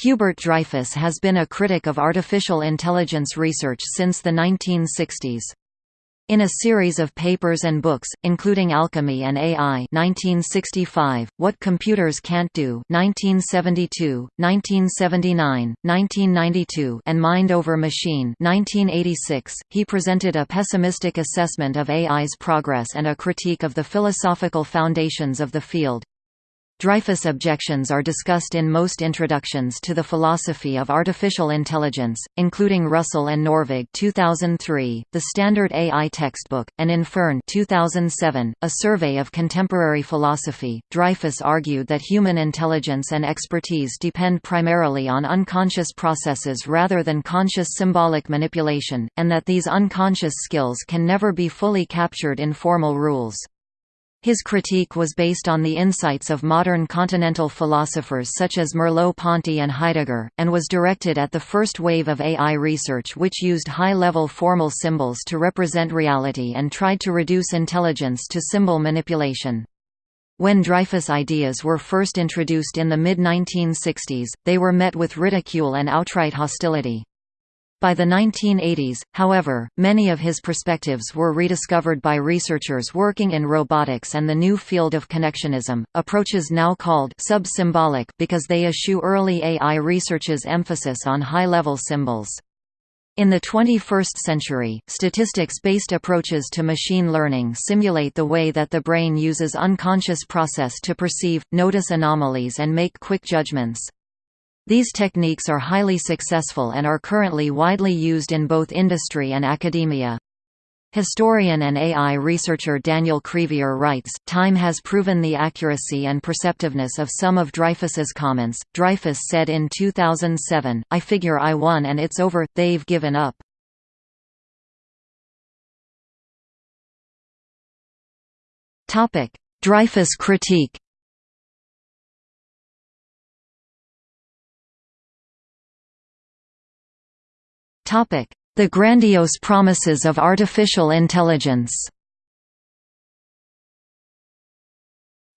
Hubert Dreyfus has been a critic of artificial intelligence research since the 1960s. In a series of papers and books, including Alchemy and AI 1965, What Computers Can't Do 1972, 1979, 1992 and Mind Over Machine 1986, he presented a pessimistic assessment of AI's progress and a critique of the philosophical foundations of the field. Dreyfus objections are discussed in most introductions to the philosophy of artificial intelligence, including Russell and Norvig 2003, the Standard AI textbook, and in Fearn 2007, a survey of contemporary philosophy. Dreyfus argued that human intelligence and expertise depend primarily on unconscious processes rather than conscious symbolic manipulation, and that these unconscious skills can never be fully captured in formal rules. His critique was based on the insights of modern continental philosophers such as Merleau-Ponty and Heidegger, and was directed at the first wave of AI research which used high-level formal symbols to represent reality and tried to reduce intelligence to symbol manipulation. When Dreyfus ideas were first introduced in the mid-1960s, they were met with ridicule and outright hostility. By the 1980s, however, many of his perspectives were rediscovered by researchers working in robotics and the new field of connectionism, approaches now called sub-symbolic because they eschew early AI research's emphasis on high-level symbols. In the 21st century, statistics-based approaches to machine learning simulate the way that the brain uses unconscious process to perceive, notice anomalies and make quick judgments. These techniques are highly successful and are currently widely used in both industry and academia. Historian and AI researcher Daniel Crevier writes, Time has proven the accuracy and perceptiveness of some of Dreyfus's comments. Dreyfus said in 2007, I figure I won and it's over, they've given up. Dreyfus critique The grandiose promises of artificial intelligence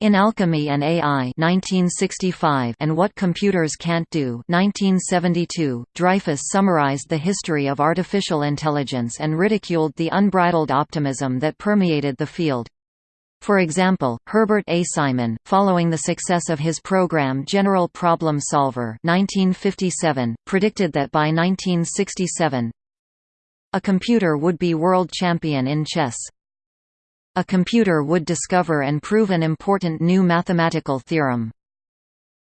In Alchemy and AI 1965 and What Computers Can't Do 1972, Dreyfus summarized the history of artificial intelligence and ridiculed the unbridled optimism that permeated the field. For example, Herbert A. Simon, following the success of his program General Problem Solver 1957, predicted that by 1967, a computer would be world champion in chess. A computer would discover and prove an important new mathematical theorem.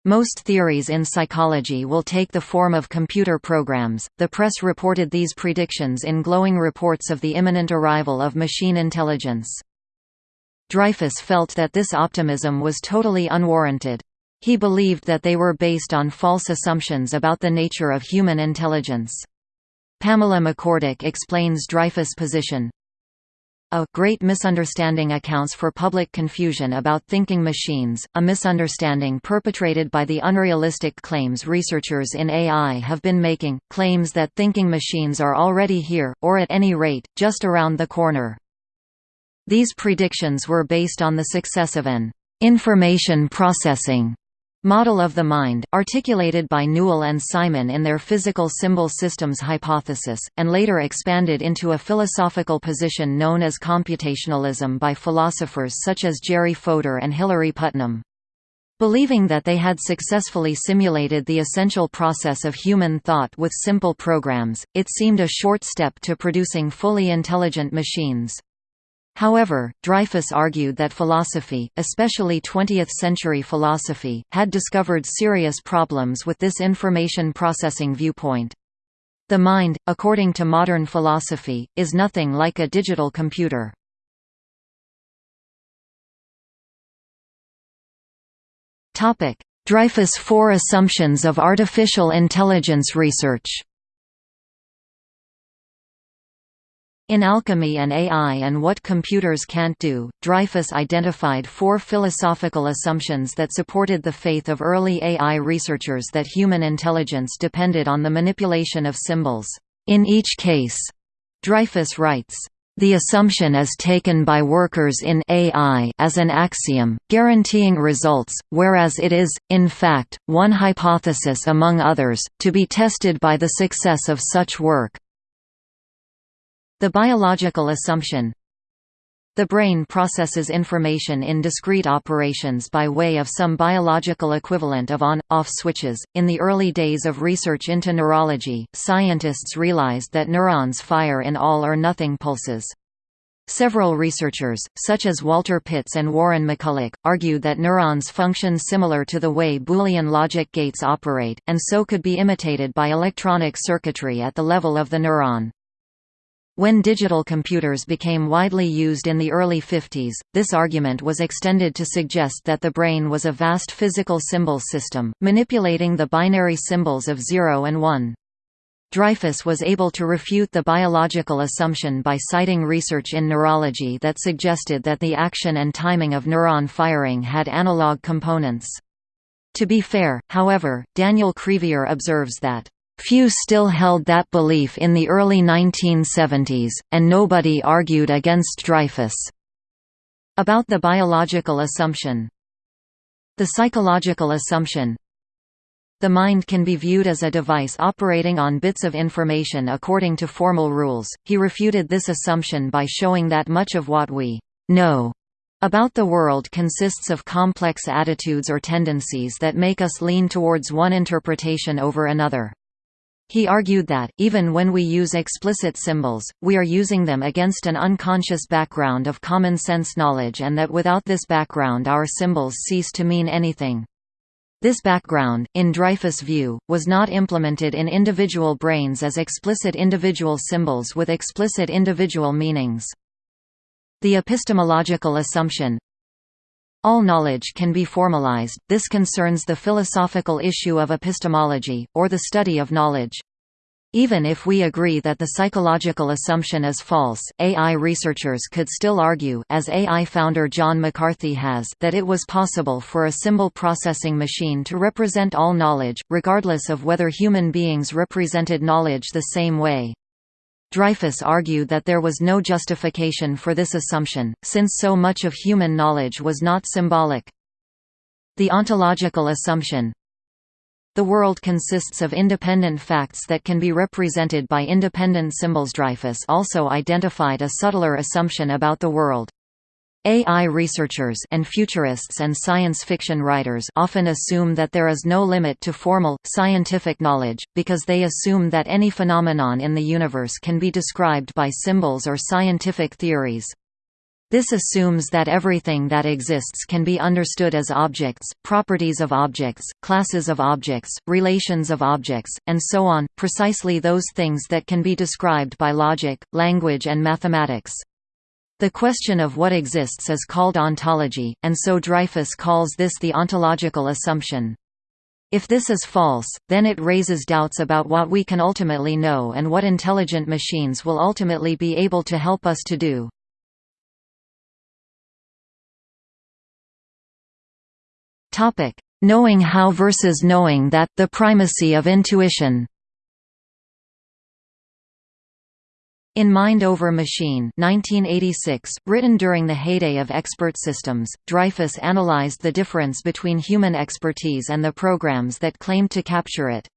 Most theories in psychology will take the form of computer programs. The press reported these predictions in glowing reports of the imminent arrival of machine intelligence. Dreyfus felt that this optimism was totally unwarranted. He believed that they were based on false assumptions about the nature of human intelligence. Pamela McCorduck explains Dreyfus' position. A great misunderstanding accounts for public confusion about thinking machines, a misunderstanding perpetrated by the unrealistic claims researchers in AI have been making, claims that thinking machines are already here, or at any rate, just around the corner. These predictions were based on the success of an information processing model of the mind, articulated by Newell and Simon in their physical symbol systems hypothesis, and later expanded into a philosophical position known as computationalism by philosophers such as Jerry Fodor and Hilary Putnam. Believing that they had successfully simulated the essential process of human thought with simple programs, it seemed a short step to producing fully intelligent machines. However, Dreyfus argued that philosophy, especially 20th-century philosophy, had discovered serious problems with this information processing viewpoint. The mind, according to modern philosophy, is nothing like a digital computer. Dreyfus Four Assumptions of Artificial Intelligence Research In Alchemy and AI and What Computers Can't Do, Dreyfus identified four philosophical assumptions that supported the faith of early AI researchers that human intelligence depended on the manipulation of symbols. In each case, Dreyfus writes, The assumption is taken by workers in AI as an axiom, guaranteeing results, whereas it is, in fact, one hypothesis among others, to be tested by the success of such work. The biological assumption the brain processes information in discrete operations by way of some biological equivalent of on-off switches. In the early days of research into neurology, scientists realized that neurons fire in all or nothing pulses. Several researchers, such as Walter Pitts and Warren McCulloch, argued that neurons function similar to the way Boolean logic gates operate, and so could be imitated by electronic circuitry at the level of the neuron. When digital computers became widely used in the early 50s, this argument was extended to suggest that the brain was a vast physical symbol system, manipulating the binary symbols of 0 and 1. Dreyfus was able to refute the biological assumption by citing research in neurology that suggested that the action and timing of neuron firing had analog components. To be fair, however, Daniel Crevier observes that Few still held that belief in the early 1970s, and nobody argued against Dreyfus. About the biological assumption The psychological assumption The mind can be viewed as a device operating on bits of information according to formal rules. He refuted this assumption by showing that much of what we know about the world consists of complex attitudes or tendencies that make us lean towards one interpretation over another. He argued that, even when we use explicit symbols, we are using them against an unconscious background of common-sense knowledge and that without this background our symbols cease to mean anything. This background, in Dreyfus' view, was not implemented in individual brains as explicit individual symbols with explicit individual meanings. The epistemological assumption, all knowledge can be formalized, this concerns the philosophical issue of epistemology, or the study of knowledge. Even if we agree that the psychological assumption is false, AI researchers could still argue as AI founder John McCarthy has that it was possible for a symbol processing machine to represent all knowledge, regardless of whether human beings represented knowledge the same way. Dreyfus argued that there was no justification for this assumption, since so much of human knowledge was not symbolic. The ontological assumption The world consists of independent facts that can be represented by independent symbols. Dreyfus also identified a subtler assumption about the world. AI researchers and futurists and science fiction writers often assume that there is no limit to formal, scientific knowledge, because they assume that any phenomenon in the universe can be described by symbols or scientific theories. This assumes that everything that exists can be understood as objects, properties of objects, classes of objects, relations of objects, and so on, precisely those things that can be described by logic, language and mathematics. The question of what exists is called ontology, and so Dreyfus calls this the ontological assumption. If this is false, then it raises doubts about what we can ultimately know and what intelligent machines will ultimately be able to help us to do. Knowing how versus knowing that the primacy of intuition In Mind Over Machine 1986, written during the heyday of expert systems, Dreyfus analyzed the difference between human expertise and the programs that claimed to capture it.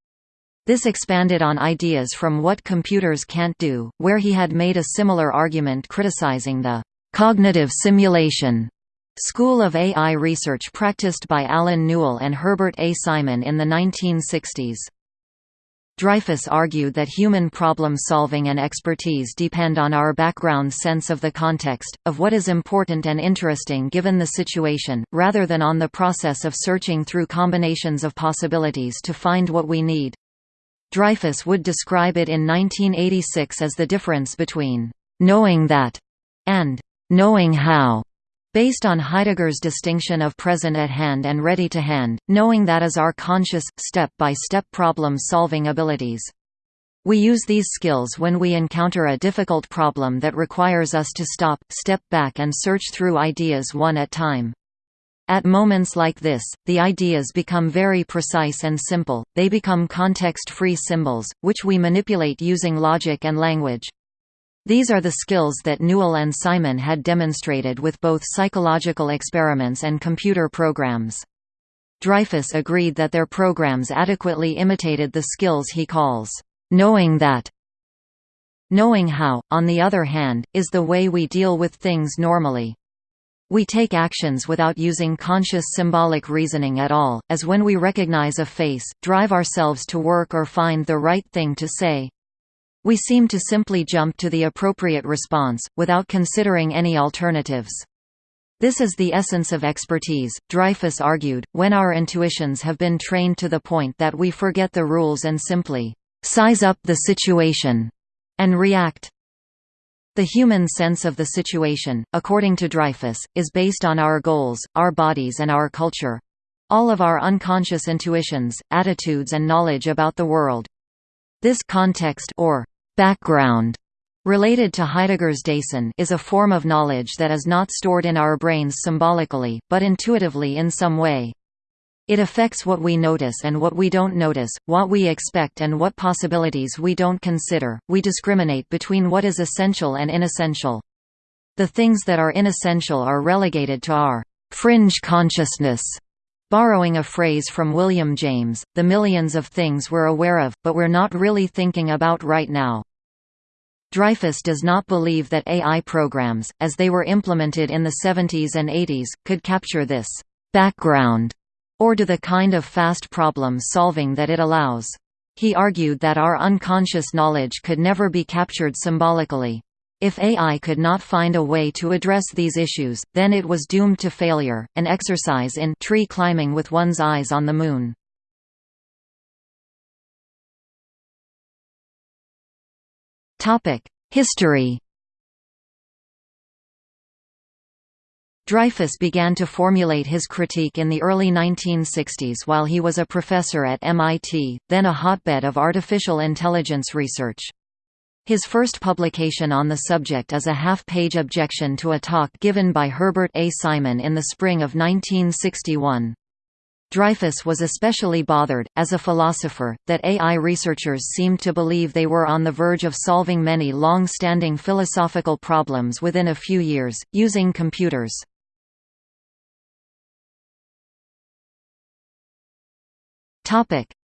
This expanded on ideas from What Computers Can't Do, where he had made a similar argument criticizing the «cognitive simulation» school of AI research practiced by Allen Newell and Herbert A. Simon in the 1960s. Dreyfus argued that human problem-solving and expertise depend on our background sense of the context, of what is important and interesting given the situation, rather than on the process of searching through combinations of possibilities to find what we need. Dreyfus would describe it in 1986 as the difference between «knowing that» and «knowing how». Based on Heidegger's distinction of present at hand and ready to hand, knowing that is our conscious, step-by-step problem-solving abilities. We use these skills when we encounter a difficult problem that requires us to stop, step back and search through ideas one at time. At moments like this, the ideas become very precise and simple, they become context-free symbols, which we manipulate using logic and language. These are the skills that Newell and Simon had demonstrated with both psychological experiments and computer programs. Dreyfus agreed that their programs adequately imitated the skills he calls, "...knowing that." Knowing how, on the other hand, is the way we deal with things normally. We take actions without using conscious symbolic reasoning at all, as when we recognize a face, drive ourselves to work or find the right thing to say. We seem to simply jump to the appropriate response, without considering any alternatives. This is the essence of expertise, Dreyfus argued, when our intuitions have been trained to the point that we forget the rules and simply size up the situation and react. The human sense of the situation, according to Dreyfus, is based on our goals, our bodies and our culture. All of our unconscious intuitions, attitudes and knowledge about the world. This context or background related to Heidegger's Dasein is a form of knowledge that is not stored in our brains symbolically, but intuitively in some way. It affects what we notice and what we don't notice, what we expect and what possibilities we don't consider. We discriminate between what is essential and inessential. The things that are inessential are relegated to our fringe consciousness. Borrowing a phrase from William James, the millions of things we're aware of, but we're not really thinking about right now. Dreyfus does not believe that AI programs, as they were implemented in the 70s and 80s, could capture this background or do the kind of fast problem solving that it allows. He argued that our unconscious knowledge could never be captured symbolically. If AI could not find a way to address these issues, then it was doomed to failure, an exercise in tree climbing with one's eyes on the moon. History Dreyfus began to formulate his critique in the early 1960s while he was a professor at MIT, then a hotbed of artificial intelligence research. His first publication on the subject is a half-page objection to a talk given by Herbert A. Simon in the spring of 1961. Dreyfus was especially bothered, as a philosopher, that AI researchers seemed to believe they were on the verge of solving many long-standing philosophical problems within a few years, using computers.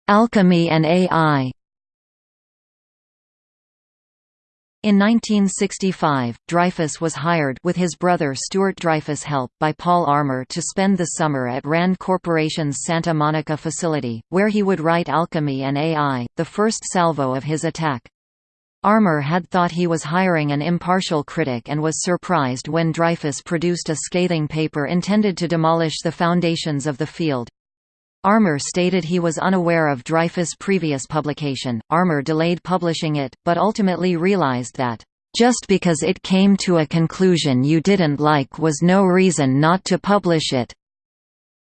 Alchemy and AI In 1965, Dreyfus was hired with his brother Stuart Dreyfus' help by Paul Armer to spend the summer at RAND Corporation's Santa Monica facility, where he would write Alchemy and AI, the first salvo of his attack. Armer had thought he was hiring an impartial critic and was surprised when Dreyfus produced a scathing paper intended to demolish the foundations of the field. Armer stated he was unaware of Dreyfus' previous publication. Armer delayed publishing it, but ultimately realized that, just because it came to a conclusion you didn't like was no reason not to publish it.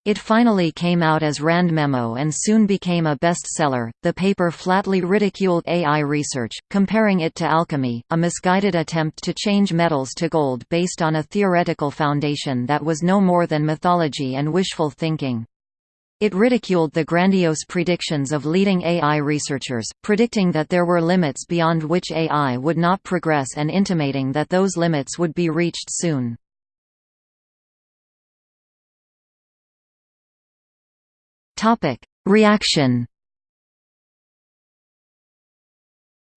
It finally came out as Rand Memo and soon became a bestseller. The paper flatly ridiculed AI research, comparing it to alchemy, a misguided attempt to change metals to gold based on a theoretical foundation that was no more than mythology and wishful thinking. It ridiculed the grandiose predictions of leading AI researchers, predicting that there were limits beyond which AI would not progress and intimating that those limits would be reached soon. Reaction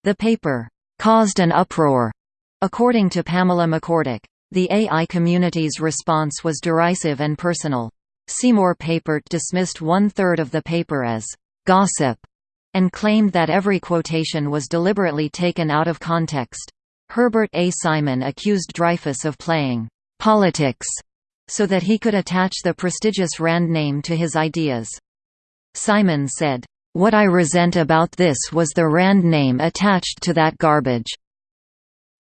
The paper caused an uproar, according to Pamela McCorduck. The AI community's response was derisive and personal. Seymour Papert dismissed one-third of the paper as «gossip» and claimed that every quotation was deliberately taken out of context. Herbert A. Simon accused Dreyfus of playing «politics» so that he could attach the prestigious Rand name to his ideas. Simon said, "...what I resent about this was the Rand name attached to that garbage."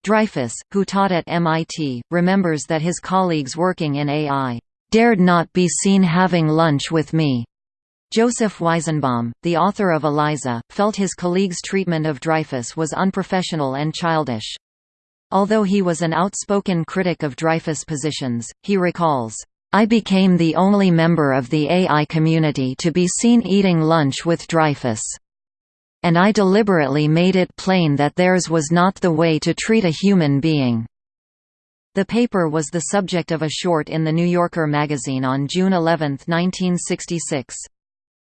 Dreyfus, who taught at MIT, remembers that his colleagues working in AI dared not be seen having lunch with me. Joseph Weizenbaum, the author of Eliza, felt his colleagues' treatment of Dreyfus was unprofessional and childish. Although he was an outspoken critic of Dreyfus' positions, he recalls, I became the only member of the AI community to be seen eating lunch with Dreyfus. and I deliberately made it plain that theirs was not the way to treat a human being." The paper was the subject of a short in The New Yorker magazine on June 11, 1966.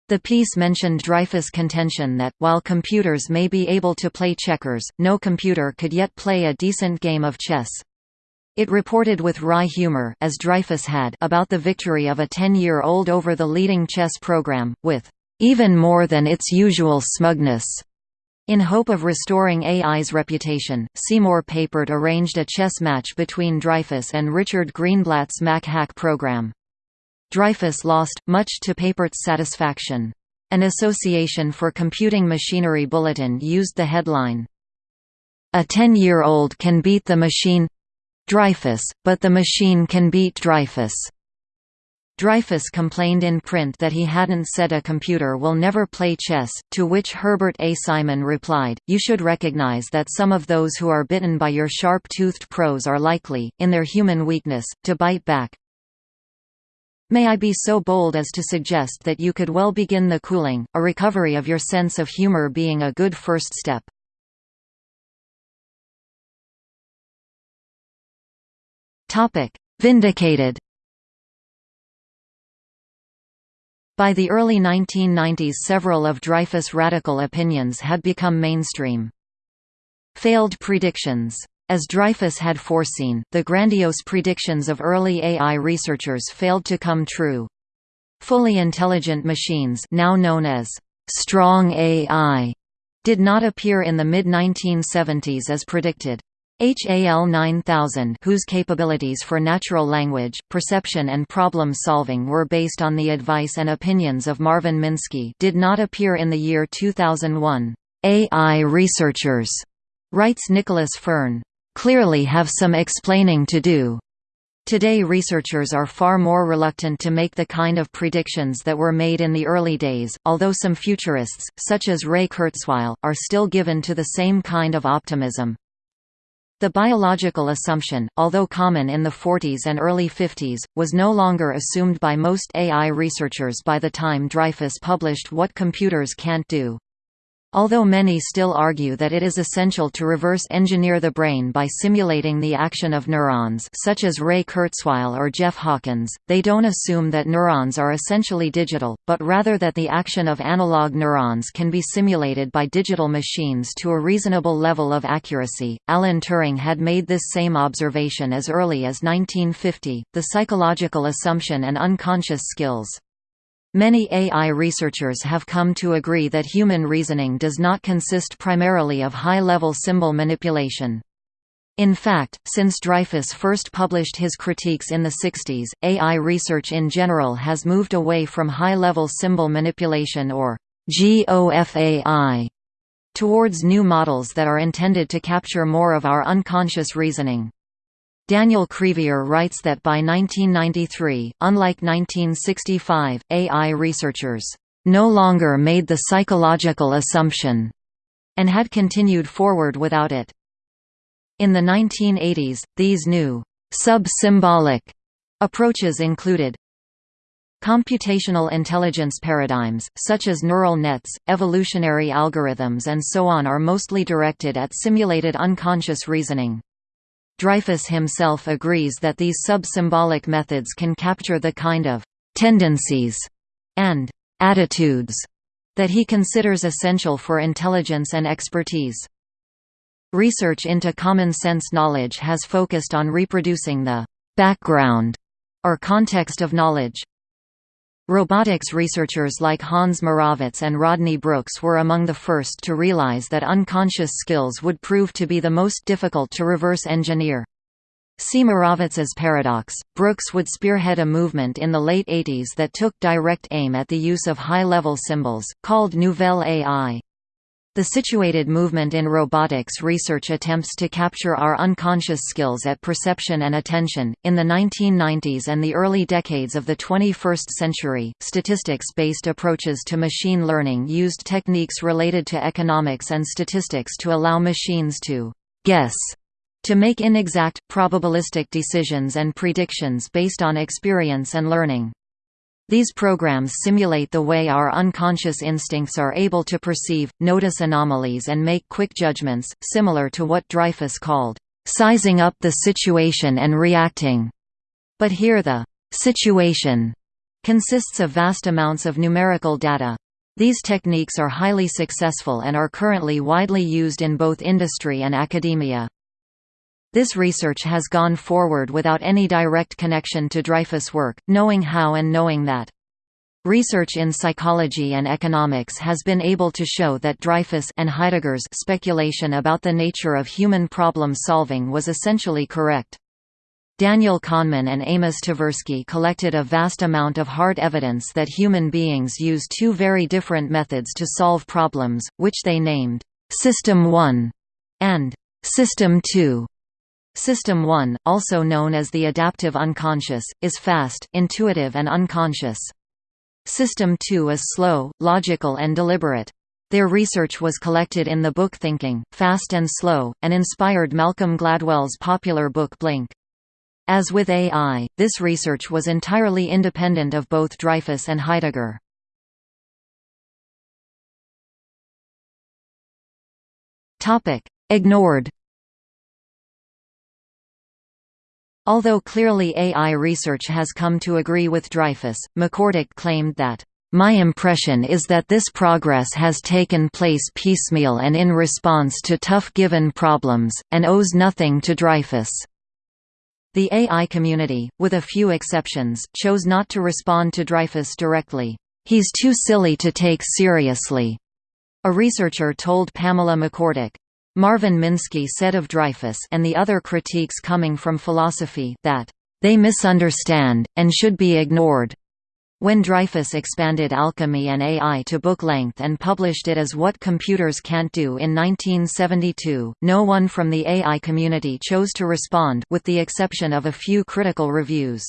The piece mentioned Dreyfus' contention that, while computers may be able to play checkers, no computer could yet play a decent game of chess. It reported with wry humor as Dreyfus had about the victory of a 10-year-old over the leading chess program, with even more than its usual smugness. In hope of restoring AI's reputation, Seymour Papert arranged a chess match between Dreyfus and Richard Greenblatt's MacHack program. Dreyfus lost, much to Papert's satisfaction. An Association for Computing Machinery bulletin used the headline, A 10-year-old can beat the machine Dreyfus, but the machine can beat Dreyfus. Dreyfus complained in print that he hadn't said a computer will never play chess, to which Herbert A. Simon replied, you should recognize that some of those who are bitten by your sharp-toothed prose are likely, in their human weakness, to bite back. May I be so bold as to suggest that you could well begin the cooling, a recovery of your sense of humor being a good first step. Vindicated By the early 1990s several of Dreyfus' radical opinions had become mainstream. Failed predictions. As Dreyfus had foreseen, the grandiose predictions of early AI researchers failed to come true. Fully intelligent machines now known as strong AI did not appear in the mid-1970s as predicted. HAL 9000 whose capabilities for natural language, perception and problem-solving were based on the advice and opinions of Marvin Minsky did not appear in the year 2001. AI researchers, writes Nicholas Fearn, clearly have some explaining to do. Today researchers are far more reluctant to make the kind of predictions that were made in the early days, although some futurists, such as Ray Kurzweil, are still given to the same kind of optimism. The biological assumption, although common in the 40s and early 50s, was no longer assumed by most AI researchers by the time Dreyfus published What Computers Can't Do. Although many still argue that it is essential to reverse engineer the brain by simulating the action of neurons such as Ray Kurzweil or Jeff Hawkins, they don't assume that neurons are essentially digital, but rather that the action of analog neurons can be simulated by digital machines to a reasonable level of accuracy. Alan Turing had made this same observation as early as 1950, the psychological assumption and unconscious skills. Many AI researchers have come to agree that human reasoning does not consist primarily of high-level symbol manipulation. In fact, since Dreyfus first published his critiques in the 60s, AI research in general has moved away from high-level symbol manipulation or GOFAI towards new models that are intended to capture more of our unconscious reasoning. Daniel Crevier writes that by 1993, unlike 1965, AI researchers no longer made the psychological assumption and had continued forward without it. In the 1980s, these new sub-symbolic approaches included Computational intelligence paradigms, such as neural nets, evolutionary algorithms and so on are mostly directed at simulated unconscious reasoning. Dreyfus himself agrees that these sub-symbolic methods can capture the kind of «tendencies» and «attitudes» that he considers essential for intelligence and expertise. Research into common sense knowledge has focused on reproducing the «background» or context of knowledge. Robotics researchers like Hans Moravec and Rodney Brooks were among the first to realize that unconscious skills would prove to be the most difficult to reverse engineer. See Moravec's paradox. Brooks would spearhead a movement in the late 80s that took direct aim at the use of high-level symbols, called Nouvelle AI. The situated movement in robotics research attempts to capture our unconscious skills at perception and attention. In the 1990s and the early decades of the 21st century, statistics based approaches to machine learning used techniques related to economics and statistics to allow machines to guess to make inexact, probabilistic decisions and predictions based on experience and learning. These programs simulate the way our unconscious instincts are able to perceive, notice anomalies and make quick judgments, similar to what Dreyfus called, "...sizing up the situation and reacting." But here the «situation» consists of vast amounts of numerical data. These techniques are highly successful and are currently widely used in both industry and academia. This research has gone forward without any direct connection to Dreyfus' work, knowing how and knowing that. Research in psychology and economics has been able to show that Dreyfus and Heidegger's speculation about the nature of human problem solving was essentially correct. Daniel Kahneman and Amos Tversky collected a vast amount of hard evidence that human beings use two very different methods to solve problems, which they named System 1 and System 2. System 1, also known as the adaptive unconscious, is fast, intuitive and unconscious. System 2 is slow, logical and deliberate. Their research was collected in the book Thinking, Fast and Slow, and inspired Malcolm Gladwell's popular book Blink. As with AI, this research was entirely independent of both Dreyfus and Heidegger. Ignored Although clearly AI research has come to agree with Dreyfus, McCorduck claimed that, "...my impression is that this progress has taken place piecemeal and in response to tough given problems, and owes nothing to Dreyfus." The AI community, with a few exceptions, chose not to respond to Dreyfus directly. "...he's too silly to take seriously," a researcher told Pamela McCorduck. Marvin Minsky said of Dreyfus and the other critiques coming from philosophy that, "...they misunderstand, and should be ignored." When Dreyfus expanded alchemy and AI to book length and published it as What Computers Can't Do in 1972, no one from the AI community chose to respond with the exception of a few critical reviews.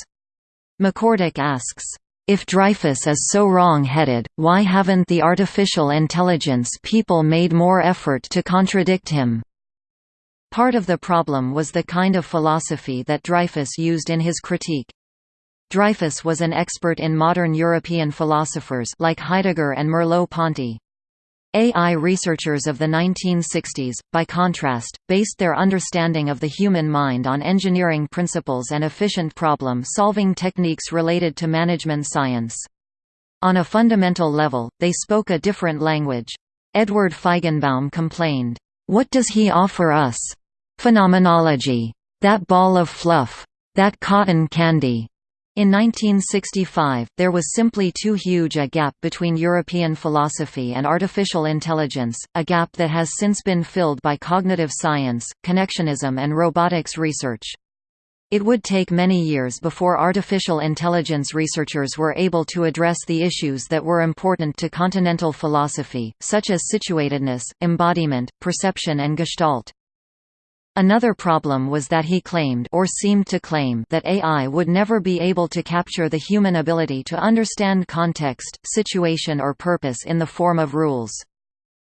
McCorduck asks, if Dreyfus is so wrong-headed, why haven't the artificial intelligence people made more effort to contradict him? Part of the problem was the kind of philosophy that Dreyfus used in his critique. Dreyfus was an expert in modern European philosophers like Heidegger and Merleau-Ponty. AI researchers of the 1960s, by contrast, based their understanding of the human mind on engineering principles and efficient problem-solving techniques related to management science. On a fundamental level, they spoke a different language. Edward Feigenbaum complained, "'What does he offer us? Phenomenology. That ball of fluff. That cotton candy. In 1965, there was simply too huge a gap between European philosophy and artificial intelligence, a gap that has since been filled by cognitive science, connectionism and robotics research. It would take many years before artificial intelligence researchers were able to address the issues that were important to continental philosophy, such as situatedness, embodiment, perception and gestalt. Another problem was that he claimed or seemed to claim that AI would never be able to capture the human ability to understand context, situation or purpose in the form of rules.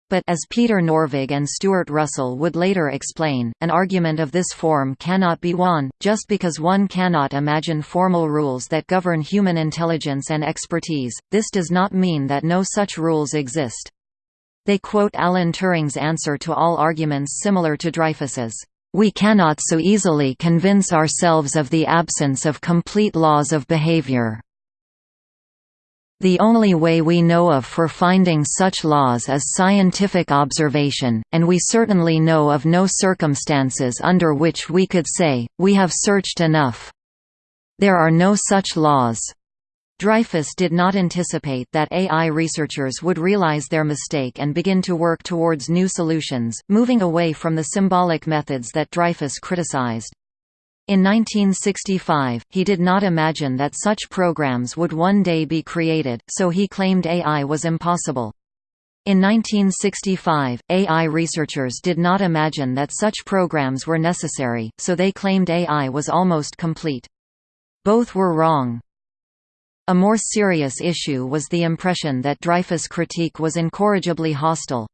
But as Peter Norvig and Stuart Russell would later explain, an argument of this form cannot be won, just because one cannot imagine formal rules that govern human intelligence and expertise, this does not mean that no such rules exist. They quote Alan Turing's answer to all arguments similar to Dreyfus's. We cannot so easily convince ourselves of the absence of complete laws of behavior. The only way we know of for finding such laws is scientific observation, and we certainly know of no circumstances under which we could say, we have searched enough. There are no such laws. Dreyfus did not anticipate that AI researchers would realize their mistake and begin to work towards new solutions, moving away from the symbolic methods that Dreyfus criticized. In 1965, he did not imagine that such programs would one day be created, so he claimed AI was impossible. In 1965, AI researchers did not imagine that such programs were necessary, so they claimed AI was almost complete. Both were wrong. A more serious issue was the impression that Dreyfus' critique was incorrigibly hostile.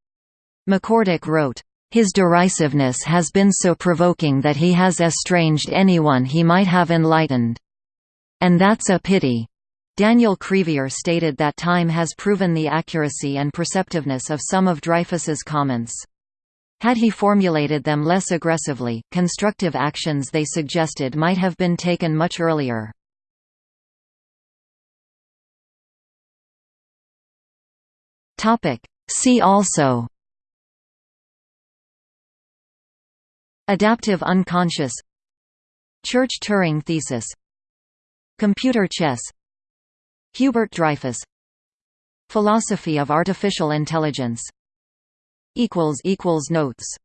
McCorduck wrote, "...his derisiveness has been so provoking that he has estranged anyone he might have enlightened. And that's a pity. Daniel Crevier stated that time has proven the accuracy and perceptiveness of some of Dreyfus's comments. Had he formulated them less aggressively, constructive actions they suggested might have been taken much earlier. See also Adaptive unconscious Church-Turing thesis Computer chess Hubert Dreyfus Philosophy of artificial intelligence Notes